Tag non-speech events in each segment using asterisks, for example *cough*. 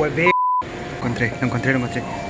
Encontré, lo encontré, lo encontré.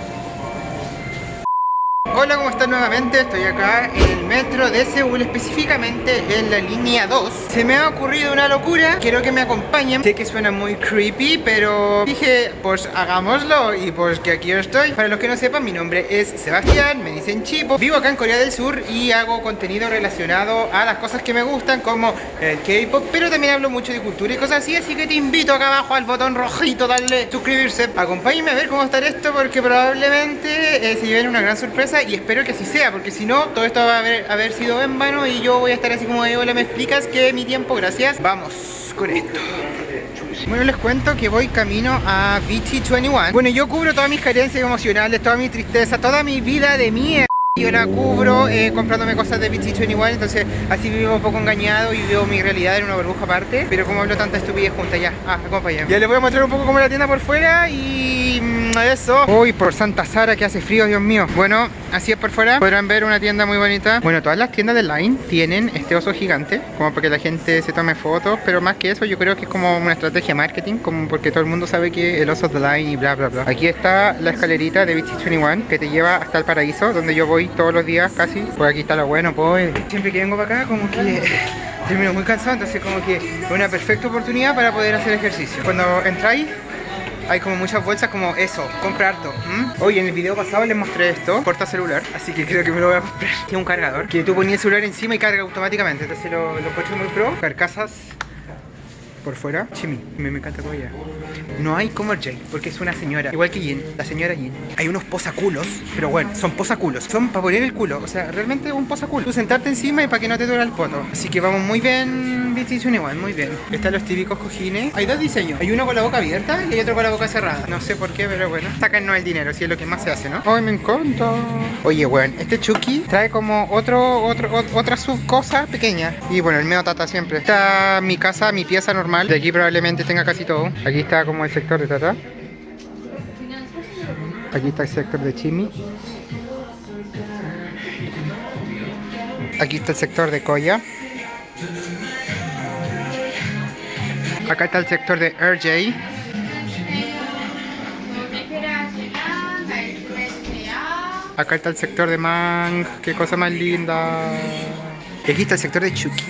Hola, ¿cómo están nuevamente? Estoy acá en el metro de Seúl, específicamente en la línea 2 Se me ha ocurrido una locura, quiero que me acompañen. Sé que suena muy creepy, pero dije, pues hagámoslo y pues que aquí estoy. Para los que no sepan, mi nombre es Sebastián, me dicen Chipo. Vivo acá en Corea del Sur y hago contenido relacionado a las cosas que me gustan Como el K-pop, pero también hablo mucho de cultura y cosas así Así que te invito acá abajo al botón rojito, dale suscribirse. Acompáñenme a ver cómo está esto porque probablemente eh, se lleven una gran sorpresa y espero que así sea, porque si no, todo esto va a haber, sido en vano y yo voy a estar así como de hola, me explicas que mi tiempo, gracias. Vamos con esto. Bueno, les cuento que voy camino a BT21 Bueno, yo cubro todas mis carencias emocionales, toda mi tristeza, toda mi vida de mierda. Yo la cubro eh, comprándome cosas de BT21 Entonces así vivo un poco engañado y veo mi realidad en una burbuja aparte Pero como hablo tanta estupidez junta ya, ah, acompáñame. Ya les voy a mostrar un poco cómo la tienda por fuera y mm, eso. Uy, por Santa Sara que hace frío, Dios mío. Bueno, así es por fuera, podrán ver una tienda muy bonita Bueno, todas las tiendas de Line tienen este oso gigante Como para que la gente se tome fotos Pero más que eso yo creo que es como una estrategia de marketing Como porque todo el mundo sabe que el oso es de Line y bla bla bla Aquí está la escalerita de BT21 que te lleva hasta el paraíso Donde yo voy todos los días casi. Por aquí está lo bueno, pues. Siempre que vengo para acá como que termino muy cansado, entonces como que es una perfecta oportunidad para poder hacer ejercicio. Cuando entráis hay como muchas bolsas como eso, compra harto Oye, en el video pasado les mostré esto, porta celular Así que creo que me lo voy a comprar. *laughs* Tiene un cargador, que tú ponías el celular encima y carga automáticamente Entonces lo, lo muy pro. Carcasas por fuera. Chimi, me, me encanta como ella. No hay como Jay, porque es una señora. Igual que Jin, la señora Jin. Hay unos posaculos, pero bueno, son posaculos. Son para poner el culo. O sea, realmente un posaculo. Tú sentarte encima y para que no te duele el poto. Así que vamos muy bien, BT igual, muy bien. Están los típicos cojines. Hay dos diseños. Hay uno con la boca abierta y hay otro con la boca cerrada. No sé por qué, pero bueno. no el dinero, si es lo que más se hace, ¿no? Ay, me encanta. Oye, bueno, este Chucky trae como otro, otro, otra subcosa pequeña. Y bueno, el medio tata siempre. Está mi casa, mi pieza normal de aquí probablemente tenga casi todo. Aquí está como el sector de Tata. Aquí está el sector de Chimi. Aquí está el sector de Koya. Acá está el sector de RJ. Acá está el sector de Mang. Qué cosa más linda. Aquí está el sector de Chucky.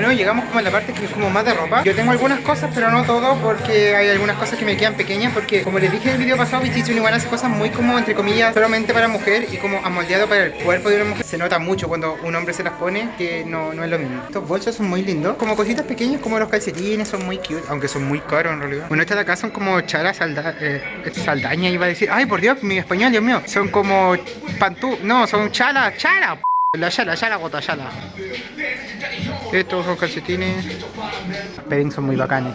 Bueno, llegamos como a la parte que es como más de ropa. Yo tengo algunas cosas, pero no todo Porque hay algunas cosas que me quedan pequeñas Porque como les dije en el video pasado, Bichichi igual hace cosas muy como, entre comillas, solamente para mujer Y como amoldeado para el cuerpo de una mujer. Se nota mucho cuando un hombre se las pone Que no, no es lo mismo. Estos bolsos son muy lindos. Como cositas pequeñas como los calcetines, son muy cute Aunque son muy caros en realidad. Bueno, estas de acá son como chalas salda, eh, saldaña iba a decir. Ay, por Dios, mi español, Dios mío. Son como pantú, no, son chala, chala la yala, yala, gota, yala. Estos son calcetines. Paddings son muy bacanes.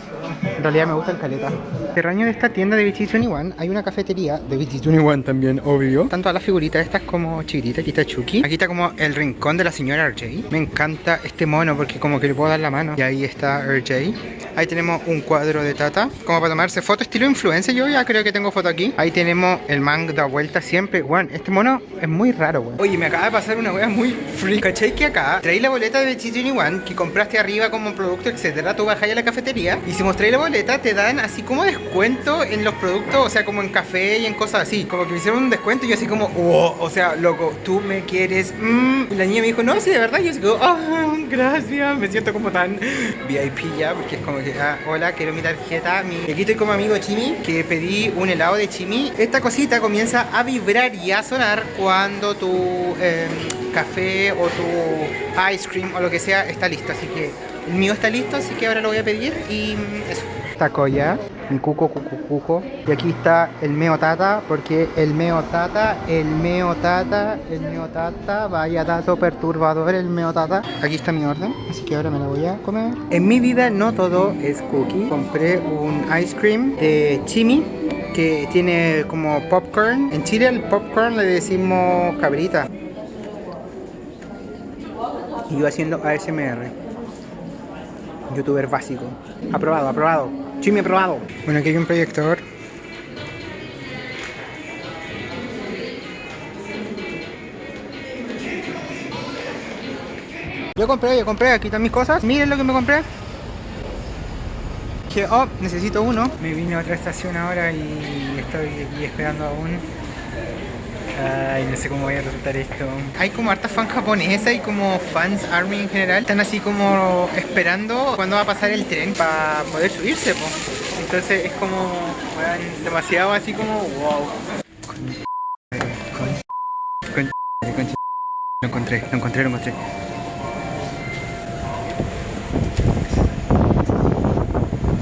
En realidad me gusta el caleta. Terraño de esta tienda de BT21 hay una cafetería de BT21 también, obvio. Tanto a las figuritas estas como chiquititas. Aquí está Chucky. Aquí está como el rincón de la señora RJ. Me encanta este mono porque como que le puedo dar la mano. Y ahí está RJ. Ahí tenemos un cuadro de Tata. Como para tomarse foto estilo influencer. Yo ya creo que tengo foto aquí. Ahí tenemos el man da vuelta siempre. Bueno, este mono es muy raro, weón. Oye, me acaba de pasar una wea muy free. ¿Cachai que acá trae la boleta de BT21 que compraste arriba como producto, etcétera? Tú bajas a la cafetería y si mostráis la boleta te dan así como descuento en los productos, o sea, como en café y en cosas así. Como que me hicieron un descuento y yo así como, oh, o sea, loco, tú me quieres. Mm. Y la niña me dijo, no, sí, de verdad. Yo así como, oh, gracias. Me siento como tan VIP ya, porque es como que, ah, hola, quiero mi tarjeta. Mi... Y aquí estoy como amigo Chimi, que pedí un helado de Chimi. Esta cosita comienza a vibrar y a sonar cuando tu em, café o tu ice cream o lo que sea está listo. Así que el mío está listo, así que ahora lo voy a pedir y eso. Esta colla, mi cuco, cuco, cuco. Y aquí está el meo tata, porque el meo tata, el meo tata, el meo tata, vaya dato perturbador el meo tata. Aquí está mi orden, así que ahora me la voy a comer. En mi vida no todo es cookie. Compré un ice cream de Chimi, que tiene como popcorn. En Chile el popcorn le decimos cabrita. Y yo haciendo ASMR youtuber básico. Aprobado, aprobado. me aprobado. Bueno, aquí hay un proyector. Yo compré, yo compré, aquí están mis cosas. Miren lo que me compré. dije, oh, necesito uno. Me vine a otra estación ahora y estoy aquí esperando aún. Ay, no sé cómo voy a resultar esto. Hay como hartas fans japonesas y como fans army en general. Están así como esperando cuando va a pasar el tren para poder subirse, po. Entonces es como demasiado así como wow. Con, con, con, lo encontré, lo encontré, lo encontré.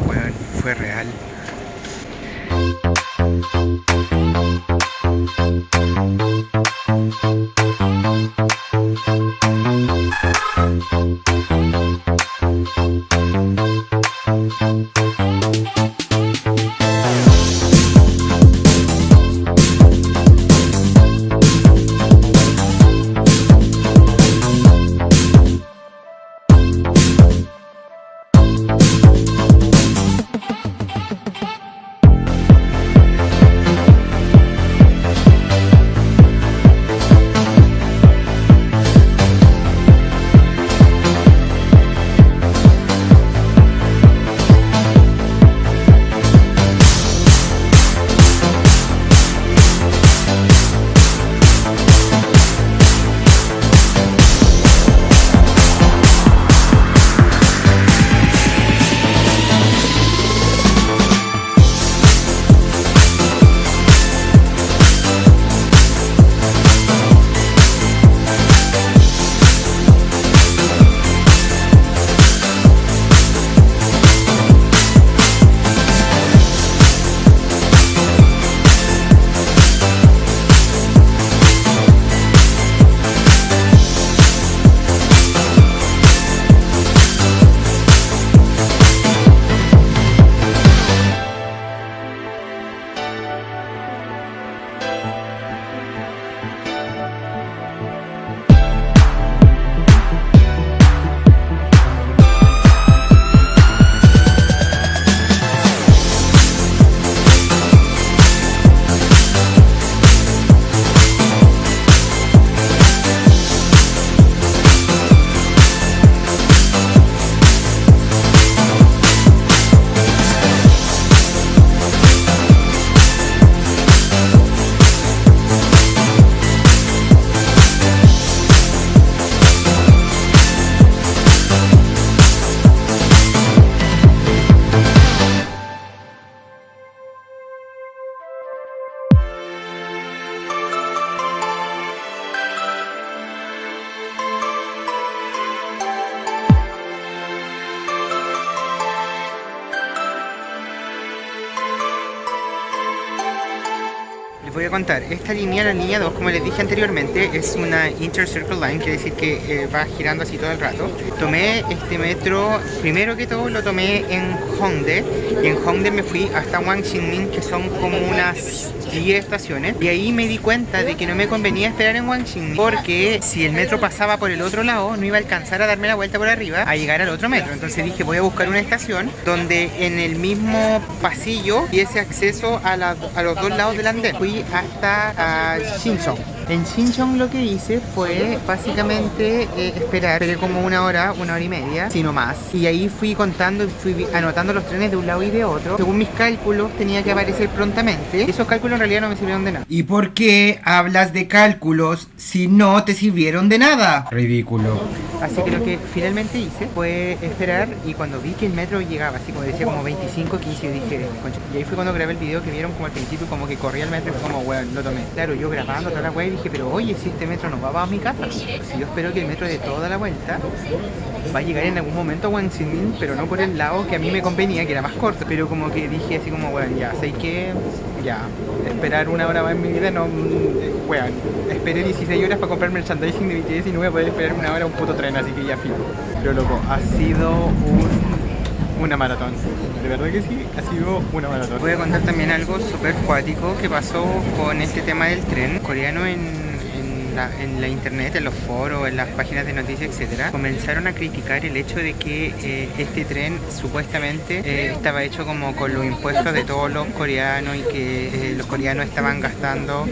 Weón, fue real. Voy a contar, esta línea, la línea 2, como les dije anteriormente, es una Intercircle Line, quiere decir que eh, va girando así todo el rato. Tomé este metro, primero que todo lo tomé en Hongdae, y en Hongdae me fui hasta Wangxingmin, que son como unas 10 estaciones, y ahí me di cuenta de que no me convenía esperar en Wangxingmin, porque si el metro pasaba por el otro lado, no iba a alcanzar a darme la vuelta por arriba a llegar al otro metro. Entonces dije, voy a buscar una estación donde en el mismo pasillo ese acceso a, la- los dos lados del andén. Fui hasta a Shinchong. En Shinchong lo que hice fue básicamente eh, esperar, esperé como una hora, una hora y media, sino más. Y ahí fui contando y fui anotando los trenes de un lado y de otro. Según mis cálculos tenía que aparecer prontamente. Esos cálculos en realidad no me sirvieron de nada. ¿Y por qué hablas de cálculos si no te sirvieron de nada? Ridículo. Así que lo que finalmente hice fue esperar y cuando vi que el metro llegaba, así como decía, como 25, 15, yo dije, y ahí fue cuando grabé el video que vieron como al principio, como que corría el metro y fue como, weón, lo tomé. Claro, yo grabando toda la weá y dije, pero oye, si este metro no va para mi casa, si yo espero que el metro de toda la vuelta va a llegar en algún momento a Wangxingmin, pero no por el lado que a mí me convenía, que era más corto, pero como que dije así como, weón, ya, sé que, ya, esperar una hora más en mi vida, no, mm, weón, esperé 16 horas para comprar merchandising de BTS y no voy a poder esperar una hora un puto tren, así que ya fijo. Pero loco, ha sido un, una maratón. De verdad que sí, ha sido una maratón. Voy a contar también algo súper cuático que pasó con este tema del tren coreano en la, en la internet, en los foros, en las páginas de noticias, etcétera, comenzaron a criticar el hecho de que eh, este tren supuestamente eh, estaba hecho como con los impuestos de todos los coreanos y que eh, los coreanos estaban gastando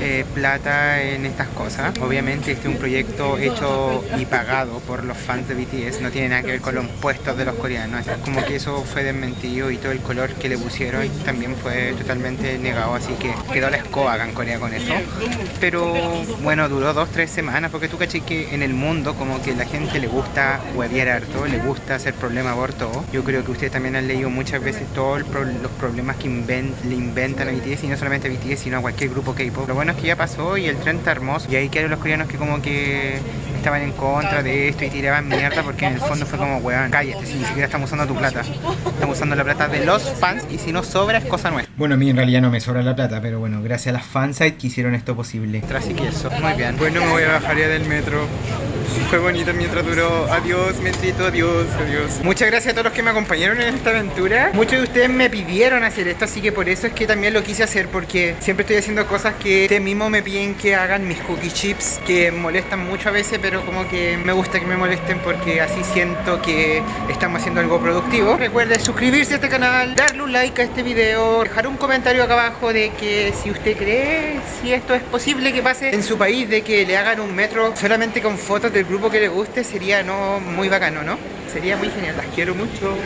eh, plata en estas cosas. Obviamente este es un proyecto hecho y pagado por los fans de BTS, no tiene nada que ver con los impuestos de los coreanos. Es como que eso fue desmentido y todo el color que le pusieron también fue totalmente negado, así que quedó la escoba acá en Corea con eso. Pero bueno, duró dos, tres semanas porque tú caché que en el mundo como que la gente le gusta hueviar harto, le gusta hacer problema por todo. Yo creo que ustedes también han leído muchas veces todos los problemas que le inventan a BTS y no solamente a BTS sino a cualquier grupo K-pop. Bueno es que ya pasó y el tren está hermoso y ahí quedaron los coreanos que como que estaban en contra de esto y tiraban mierda porque en el fondo fue como, weón, cállate, si ni siquiera estamos usando tu plata. Estamos usando la plata de los fans y si no sobra es cosa nuestra. Bueno, a mí en realidad no me sobra la plata, pero bueno, gracias a las fansites que hicieron esto posible. Así que eso, muy bien. Bueno, me voy a bajar ya del metro. Fue bonito mientras duró. Adiós, metrito, adiós, adiós. Muchas gracias a todos los que me acompañaron en esta aventura. Muchos de ustedes me pidieron hacer esto, así que por eso es que también lo quise hacer, porque siempre estoy haciendo cosas que ustedes mismos me piden que hagan mis cookie chips, que molestan mucho a veces, pero como que me gusta que me molesten porque así siento que estamos haciendo algo productivo. Recuerden suscribirse a este canal, darle un like a este video, dejar un comentario acá abajo de que si usted cree si esto es posible que pase en su país, de que le hagan un metro solamente con fotos del grupo que le guste, sería no muy bacano, ¿no? Sería muy genial. Las quiero mucho.